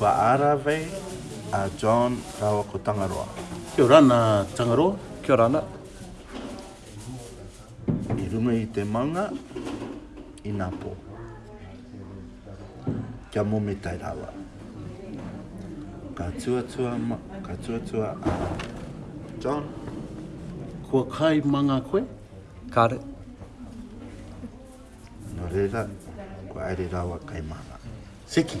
Kua arawei a John rawa ko Tangaroa. Kia ora ana Tangaroa. Kia ora ana. I runga i te maunga, i nga po. Kia mometai rawa. Ka tuatua, ka tuatua a John. Kua kai manga koe? Kare. Nō reira, kua haere rawa kai māna. Seki!